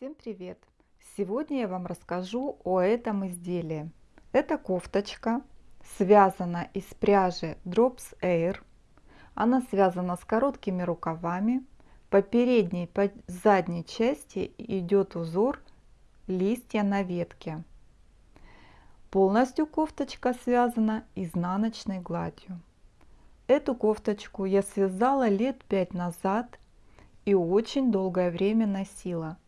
Всем привет! Сегодня я вам расскажу о этом изделии. Это кофточка, связана из пряжи Drops Air. Она связана с короткими рукавами. По передней, по задней части идет узор листья на ветке. Полностью кофточка связана изнаночной гладью. Эту кофточку я связала лет пять назад и очень долгое время носила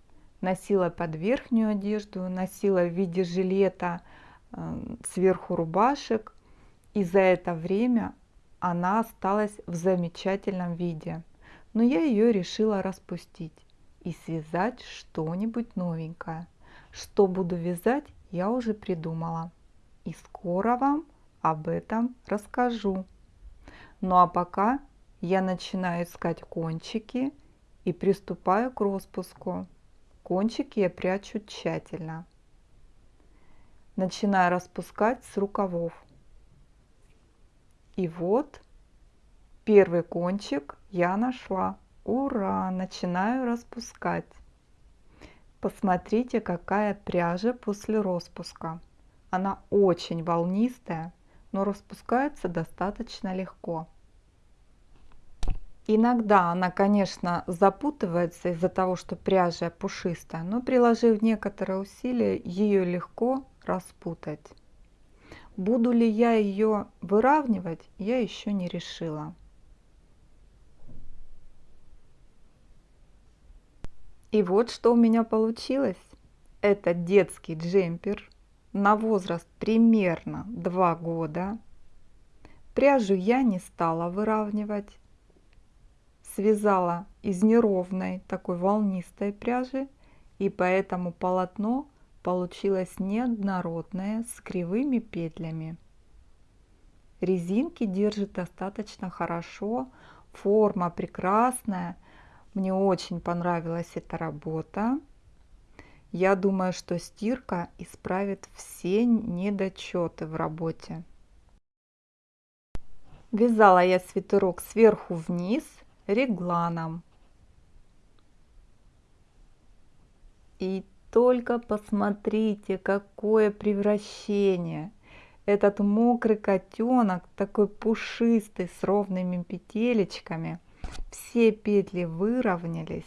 носила под верхнюю одежду, носила в виде жилета э, сверху рубашек. И за это время она осталась в замечательном виде. Но я ее решила распустить и связать что-нибудь новенькое. Что буду вязать, я уже придумала. И скоро вам об этом расскажу. Ну а пока я начинаю искать кончики и приступаю к распуску. Кончики я прячу тщательно. Начинаю распускать с рукавов. И вот первый кончик я нашла. Ура! Начинаю распускать. Посмотрите, какая пряжа после распуска. Она очень волнистая, но распускается достаточно легко. Иногда она, конечно, запутывается из-за того, что пряжа пушистая, но приложив некоторые усилия, ее легко распутать. Буду ли я ее выравнивать, я еще не решила. И вот что у меня получилось. Это детский джемпер на возраст примерно 2 года. Пряжу я не стала выравнивать связала из неровной такой волнистой пряжи и поэтому полотно получилось неоднородное с кривыми петлями. Резинки держит достаточно хорошо, форма прекрасная, мне очень понравилась эта работа. Я думаю, что стирка исправит все недочеты в работе. Вязала я свитерок сверху вниз регланом. И только посмотрите, какое превращение. Этот мокрый котенок, такой пушистый, с ровными петелечками. Все петли выровнялись.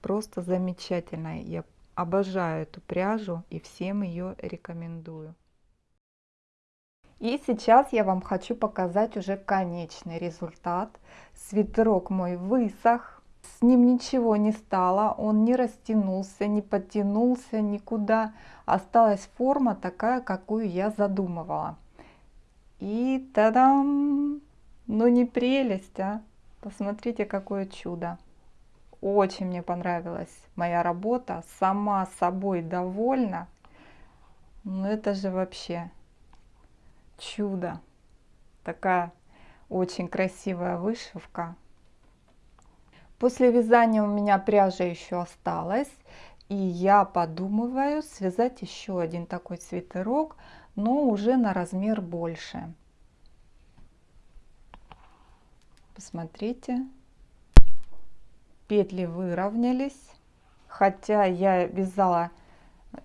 Просто замечательно. Я обожаю эту пряжу и всем ее рекомендую. И сейчас я вам хочу показать уже конечный результат. Свитерок мой высох, с ним ничего не стало, он не растянулся, не подтянулся никуда. Осталась форма такая, какую я задумывала. И тадам! Ну не прелесть, а? Посмотрите, какое чудо. Очень мне понравилась моя работа, сама собой довольна. Ну это же вообще чудо. Такая очень красивая вышивка. После вязания у меня пряжа еще осталась. И я подумываю связать еще один такой свитерок, но уже на размер больше. Посмотрите. Петли выровнялись. Хотя я вязала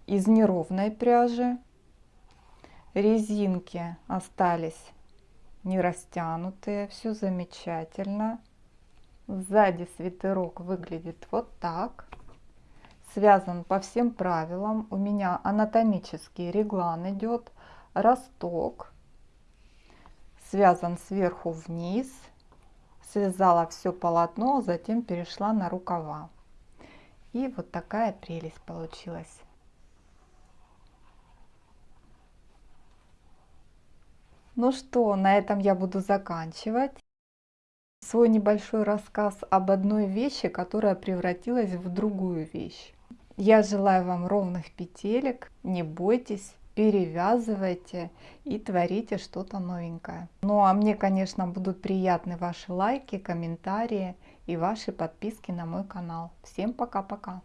из неровной пряжи резинки остались не растянутые, все замечательно. Сзади свитерок выглядит вот так. Связан по всем правилам. У меня анатомический реглан идет, росток. Связан сверху вниз. Связала все полотно, затем перешла на рукава. И вот такая прелесть получилась. Ну что, на этом я буду заканчивать свой небольшой рассказ об одной вещи, которая превратилась в другую вещь. Я желаю вам ровных петелек, не бойтесь, перевязывайте и творите что-то новенькое. Ну а мне, конечно, будут приятны ваши лайки, комментарии и ваши подписки на мой канал. Всем пока-пока!